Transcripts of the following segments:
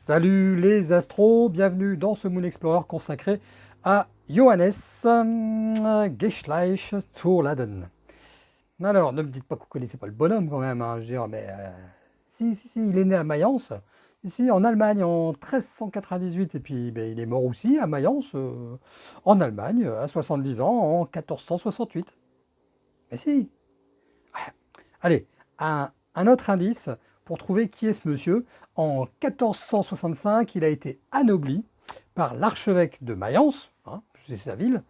Salut les astros, bienvenue dans ce Moon Explorer consacré à Johannes euh, Geschleich Laden. Alors, ne me dites pas que vous ne connaissez pas le bonhomme quand même, hein, je veux dire, mais euh, si, si, si, il est né à Mayence, ici en Allemagne en 1398, et puis ben, il est mort aussi à Mayence, euh, en Allemagne, à 70 ans, en 1468. Mais si Allez, un autre indice, pour trouver qui est ce monsieur. En 1465, il a été anobli par l'archevêque de Mayence, hein, c'est sa ville,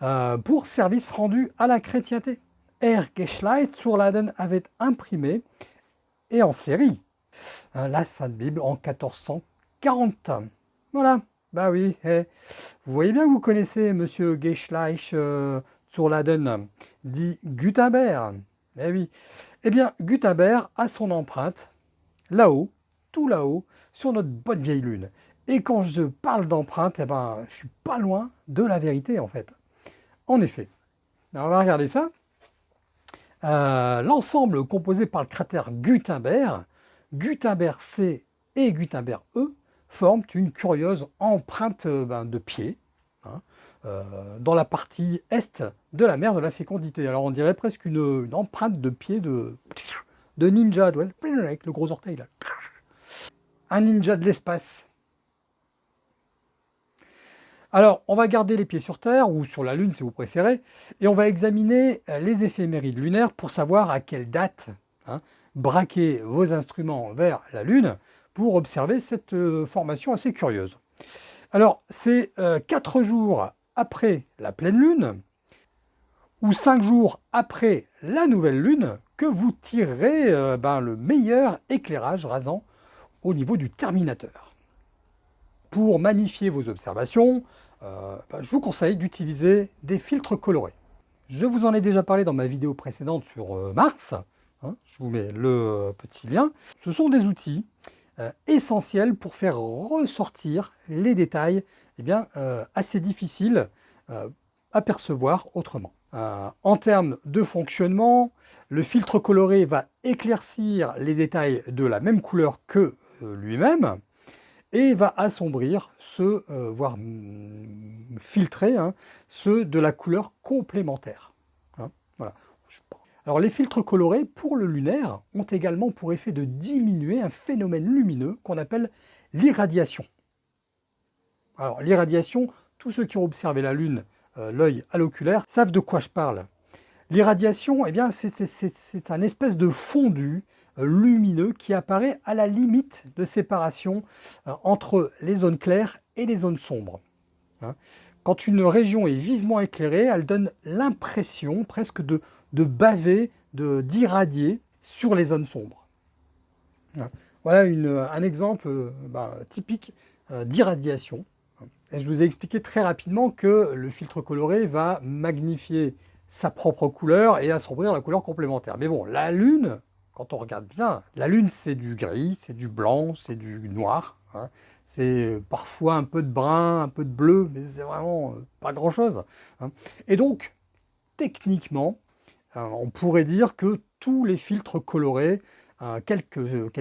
euh, pour service rendu à la chrétienté. Er Geschleit sur avait imprimé, et en série, hein, la Sainte Bible en 1440. Voilà, bah oui, eh. vous voyez bien que vous connaissez monsieur Geschleich euh, dit Gutenberg. Eh oui, eh bien Gutenberg a son empreinte là-haut, tout là-haut, sur notre bonne vieille lune. Et quand je parle d'empreinte, eh ben, je suis pas loin de la vérité en fait. En effet, on va regarder ça. Euh, l'ensemble composé par le cratère Gutenberg, Gutenberg C et Gutenberg E, forment une curieuse empreinte euh, ben, de pied hein, euh, dans la partie est de la mer de la fécondité. Alors on dirait presque une, une empreinte de pied de, de ninja, avec le gros orteil là. Un ninja de l'espace. Alors, on va garder les pieds sur Terre, ou sur la Lune si vous préférez, et on va examiner euh, les éphémérides lunaires pour savoir à quelle date hein, braquer vos instruments vers la Lune pour observer cette euh, formation assez curieuse. Alors, c'est euh, quatre jours après la pleine Lune, ou cinq jours après la nouvelle Lune, que vous tirerez euh, ben, le meilleur éclairage rasant au niveau du terminateur. Pour magnifier vos observations, euh, ben, je vous conseille d'utiliser des filtres colorés. Je vous en ai déjà parlé dans ma vidéo précédente sur euh, Mars, hein, je vous mets le petit lien. Ce sont des outils essentiels pour faire ressortir les détails eh bien, assez difficiles à percevoir autrement. Euh, en termes de fonctionnement, le filtre coloré va éclaircir les détails de la même couleur que euh, lui-même et va assombrir ceux, euh, voire mm, filtrer hein, ceux de la couleur complémentaire. Hein, Alors les filtres colorés pour le lunaire ont également pour effet de diminuer un phénomène lumineux qu'on appelle l'irradiation. Alors l'irradiation, tous ceux qui ont observé la Lune l'œil à l'oculaire, savent de quoi je parle. L'irradiation, eh bien, c'est un espèce de fondu euh, lumineux qui apparaît à la limite de séparation euh, entre les zones claires et les zones sombres. Hein. Quand une région est vivement éclairée, elle donne l'impression presque de, de baver, d'irradier sur les zones sombres. Hein. Voilà un exemple bah, typique d'irradiation je vous ai expliqué très rapidement que le filtre coloré va magnifier sa propre couleur et assombrir la couleur complémentaire. Mais bon, la Lune, quand on regarde bien, la Lune c'est du gris, c'est du blanc, c'est du noir. Hein. C'est parfois un peu de brun, un peu de bleu, mais c'est vraiment euh, pas grand-chose. Hein. Et donc, techniquement, euh, on pourrait dire que tous les filtres colorés, euh, quels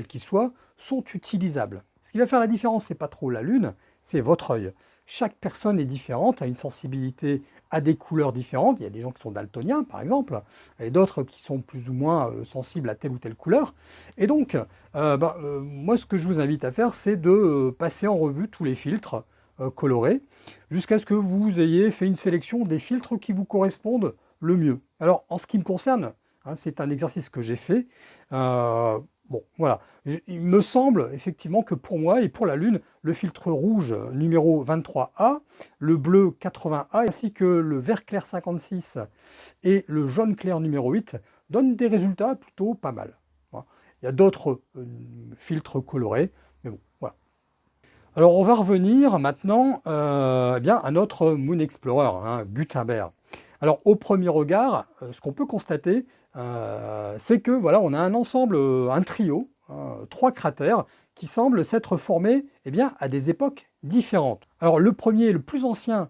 qu'ils soient, sont utilisables. Ce qui va faire la différence, c'est pas trop la Lune, c'est votre œil. Chaque personne est différente, a une sensibilité à des couleurs différentes. Il y a des gens qui sont daltoniens, par exemple, et d'autres qui sont plus ou moins euh, sensibles à telle ou telle couleur. Et donc, euh, bah, euh, moi, ce que je vous invite à faire, c'est de passer en revue tous les filtres colorés, jusqu'à ce que vous ayez fait une sélection des filtres qui vous correspondent le mieux. Alors, en ce qui me concerne, hein, c'est un exercice que j'ai fait, Bon, voilà. Il me semble effectivement que pour moi et pour la Lune, le filtre rouge numéro 23A, le bleu 80A, ainsi que le vert clair 56 et le jaune clair numéro 8 donnent des résultats plutôt pas mal. Il y a d'autres euh, filtres colorés, mais bon, voilà. Alors on va revenir maintenant euh, eh bien, à notre Moon Explorer, hein, Gutenberg. Alors au premier regard, euh, ce qu'on peut constater, euh, c'est que voilà, on a un ensemble, euh, un trio, hein, trois cratères, qui semblent s'être formés eh bien, à des époques différentes. Alors le premier, le plus ancien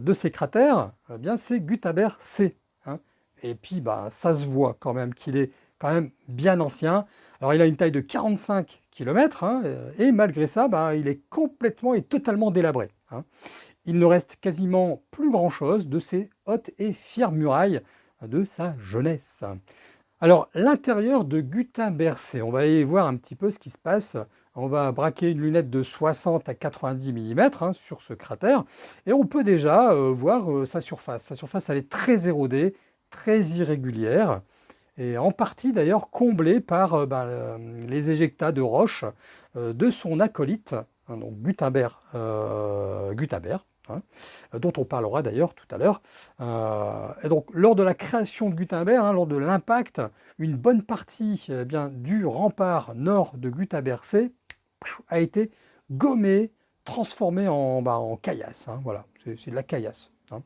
de ces cratères, eh bien c'est Gutenberg C. Hein. et puis bah, ça se voit quand même qu'il est quand même bien ancien. Alors il a une taille de 45 km, hein, et malgré ça, bah, il est complètement et totalement délabré. Il ne reste quasiment plus grand-chose de ces hautes et fières murailles de sa jeunesse. Alors l'intérieur de Gutenberg C, on va aller voir un petit peu ce qui se passe on va braquer une lunette de 60 à 90 mm hein, sur ce cratère et on peut déjà euh, voir euh, sa surface. Sa surface elle est très érodée, très irrégulière et en partie d'ailleurs comblée par euh, ben, les éjectats de roches de son acolyte, hein, donc Gutenberg, Gutenberg hein, dont on parlera d'ailleurs tout à l'heure. et donc lors de la création de Gutenberg, lors de l'impact, une bonne partie eh bien, du rempart nord de Gutenberg C a été gommé, transformé en, bah, en caillasse. Hein, voilà, c'est de la caillasse. Hein.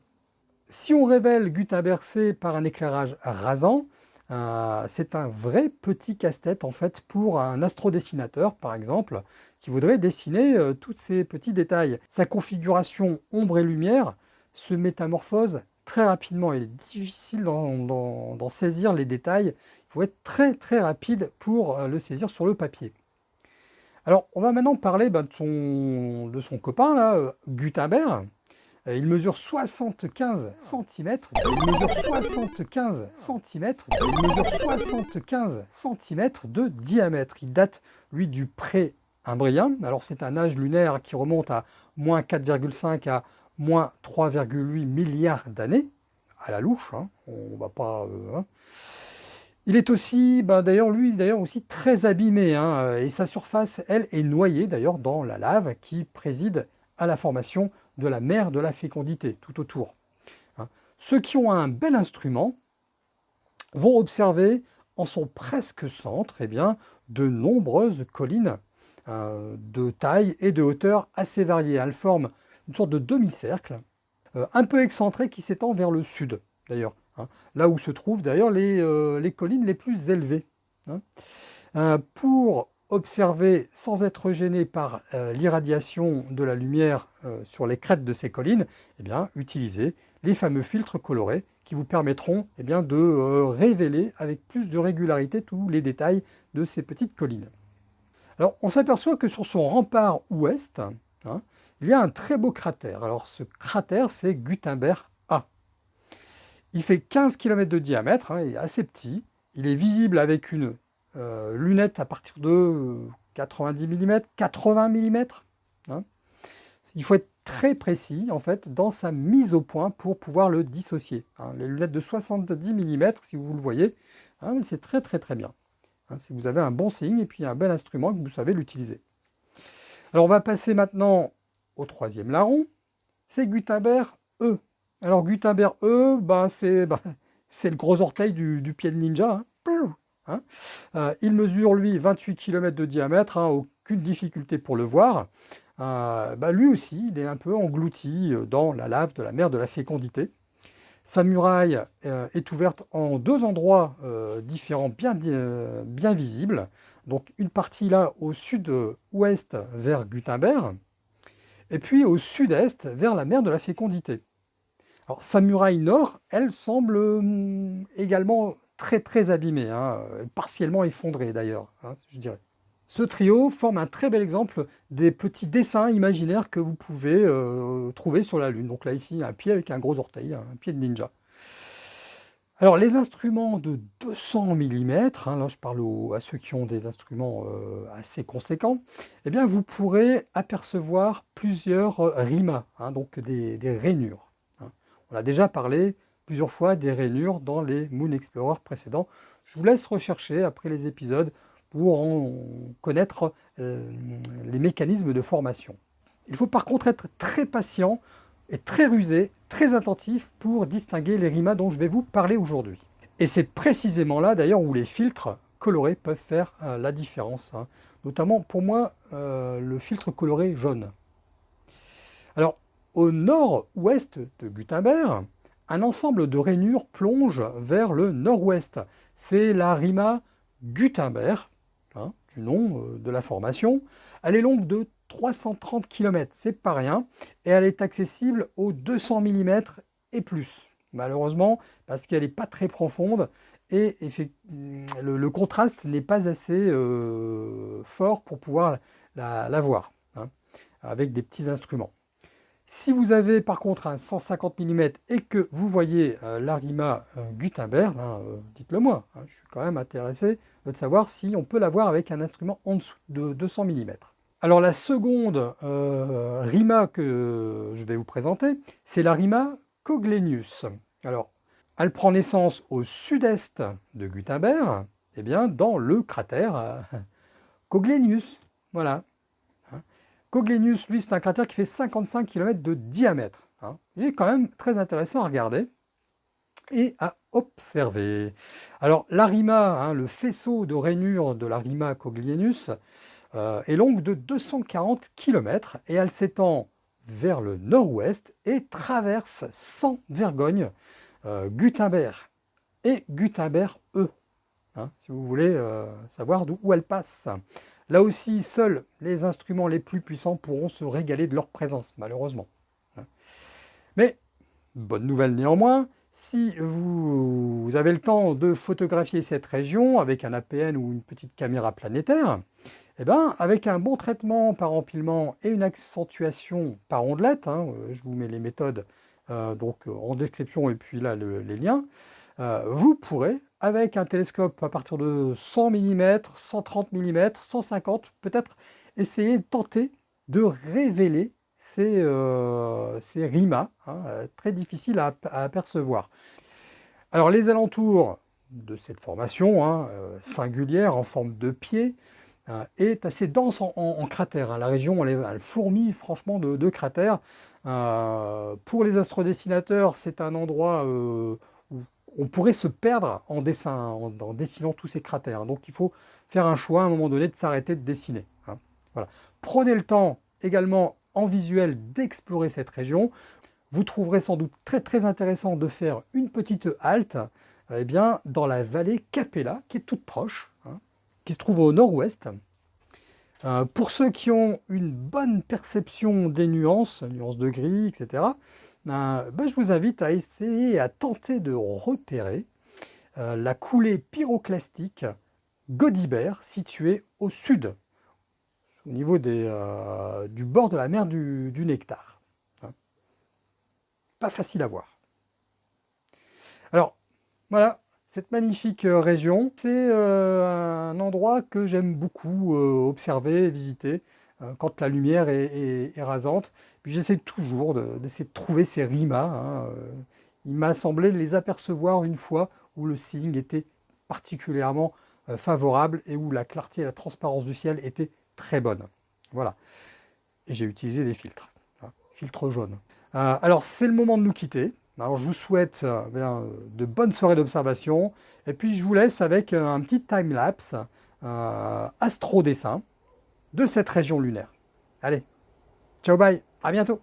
Si on révèle Gutenberg par un éclairage rasant, euh, c'est un vrai petit casse-tête en fait pour un astrodessinateur par exemple qui voudrait dessiner euh, tous ces petits détails. Sa configuration ombre et lumière se métamorphose très rapidement. Il est difficile d'en saisir les détails. Il faut être très très rapide pour euh, le saisir sur le papier. Alors, on va maintenant parler bah, de, son, copain, là, euh, Gutenberg. Il mesure 75 cm. Il mesure 75 cm. Il mesure 75 cm de diamètre. Il date, lui, du pré-imbrien. Alors, c'est un âge lunaire qui remonte à moins 4,5 à moins 3,8 milliards d'années. À la louche, hein. on va pas... Euh, hein. Il est aussi, ben, d'ailleurs, lui, d'ailleurs aussi très abîmé, hein, et sa surface, elle, est noyée d'ailleurs dans la lave qui préside à la formation de la mer de la fécondité tout autour. Hein. Ceux qui ont un bel instrument vont observer en son presque centre eh bien, de nombreuses collines de taille et de hauteur assez variées. Elles forment une sorte de demi-cercle, euh, un peu excentré qui s'étend vers le sud d'ailleurs. Hein. là où se trouvent d'ailleurs les, euh, collines les plus élevées. Hein. Euh, pour observer sans être gêné par euh, l'irradiation de la lumière sur les crêtes de ces collines, eh bien, utilisez les fameux filtres colorés qui vous permettront eh de révéler avec plus de régularité tous les détails de ces petites collines. Alors, on s'aperçoit que sur son rempart ouest, hein, il y a un très beau cratère. Alors, ce cratère, c'est Gutenberg il fait 15 km de diamètre, hein, il est assez petit. Il est visible avec une euh, lunette à partir de 90 mm, 80 mm. Il faut être très précis en fait dans sa mise au point pour pouvoir le dissocier. Hein. Les lunettes de 70 mm, si vous le voyez, c'est très très très bien. Si vous avez un bon signe et puis un bel instrument que vous savez l'utiliser. Alors on va passer maintenant au troisième larron, c'est Gutenberg E. Alors Gutenberg E, bah, c'est le gros orteil du, pied de ninja. Hein. Hein. Euh, il mesure lui 28 km de diamètre, hein, aucune difficulté pour le voir. Euh, bah, lui aussi, il est un peu englouti euh, dans la lave de la mer de la fécondité. Sa muraille est ouverte en deux endroits différents bien, bien visibles. Donc une partie là au sud-ouest vers Gutenberg, et puis au sud-est vers la mer de la fécondité. Alors, sa muraille nord, elle semble hum, également très très abîmée, hein, partiellement effondrée d'ailleurs, hein, je dirais. Ce trio forme un très bel exemple des petits dessins imaginaires que vous pouvez euh, trouver sur la Lune. Donc là ici, un pied avec un gros orteil, un pied de ninja. Alors les instruments de 200 mm, hein, là je parle à ceux qui ont des instruments euh, assez conséquents, eh bien vous pourrez apercevoir plusieurs euh, rimas, donc des rainures. On a déjà parlé plusieurs fois des rainures dans les Moon Explorer précédents. Je vous laisse rechercher après les épisodes pour en connaître euh, les mécanismes de formation. Il faut par contre être très patient et très rusé, très attentif pour distinguer les rimas dont je vais vous parler aujourd'hui. Et c'est précisément là d'ailleurs où les filtres colorés peuvent faire euh, la différence. Hein. Notamment pour moi, euh, le filtre coloré jaune. Alors, au nord-ouest de Gutenberg, un ensemble de rainures plonge vers le nord-ouest. C'est la Rima Gutenberg, hein, du nom euh, de la formation. Elle est longue de 330 km, c'est pas rien, et elle est accessible aux 200 mm et plus. Malheureusement, parce qu'elle n'est pas très profonde, et le, contraste n'est pas assez fort pour pouvoir la, voir, hein, avec des petits instruments. Si vous avez par contre un 150 mm et que vous voyez euh, l'Arima euh, Gutenberg, hein, euh, dites-le moi, hein, je suis quand même intéressé de savoir si on peut l'avoir avec un instrument en dessous de 200 mm. Alors la seconde Rima que je vais vous présenter, c'est la Rima Coglenius. Alors, elle prend naissance au sud-est de Gutenberg, et eh bien dans le cratère Coglenius. Voilà. Coglenius, lui, c'est un cratère qui fait 55 km de diamètre. Hein. Il est quand même très intéressant à regarder et à observer. Alors, l'arima, hein, le faisceau de rainure de l'arima Coglenius, euh, est longue de 240 km et elle s'étend vers le nord-ouest et traverse sans vergogne euh, Gutenberg et Gutenberg E, hein, si vous voulez euh, savoir d'où elle passe. Là aussi, seuls les instruments les plus puissants pourront se régaler de leur présence, malheureusement. Mais, bonne nouvelle néanmoins, si vous, avez le temps de photographier cette région avec un APN ou une petite caméra planétaire, eh ben, avec un bon traitement par empilement et une accentuation par ondelette, hein, euh, je vous mets les méthodes euh, donc, en description et puis là les liens, euh, vous pourrez avec un télescope à partir de 100 mm, 130 mm, 150, peut-être essayer de tenter de révéler ces, euh, rimas, hein, très difficiles à, apercevoir. Alors les alentours de cette formation hein, euh, singulière en forme de pied euh, est assez dense en, cratères. Hein. La région elle, fourmille franchement de, cratères. pour les astrodessinateurs, c'est un endroit on pourrait se perdre en, dessin, en, dessinant tous ces cratères. Donc il faut faire un choix à un moment donné de s'arrêter de dessiner. Hein. Prenez le temps également en visuel d'explorer cette région. Vous trouverez sans doute très très intéressant de faire une petite halte eh dans la vallée Capella, qui est toute proche, hein, qui se trouve au nord-ouest. Euh, pour ceux qui ont une bonne perception des nuances, nuances de gris, etc., ben, ben, je vous invite à essayer, à tenter de repérer euh, la coulée pyroclastique Godibert située au sud, au niveau euh, du bord de la mer du, Nectar. Hein. Pas facile à voir. Alors, voilà, cette magnifique euh, région, c'est un endroit que j'aime beaucoup observer, visiter. Euh, quand la lumière est, rasante. J'essaie toujours d'essayer de, trouver ces rimas. Hein, euh. Il m'a semblé les apercevoir une fois où le seeing était particulièrement euh, favorable et où la clarté et la transparence du ciel étaient très bonnes. Voilà. Et j'ai utilisé des filtres, hein, filtres jaunes. alors c'est le moment de nous quitter. Alors je vous souhaite de bonnes soirées d'observation et puis je vous laisse avec un petit time-lapse astro-dessin de cette région lunaire. Allez, ciao bye, à bientôt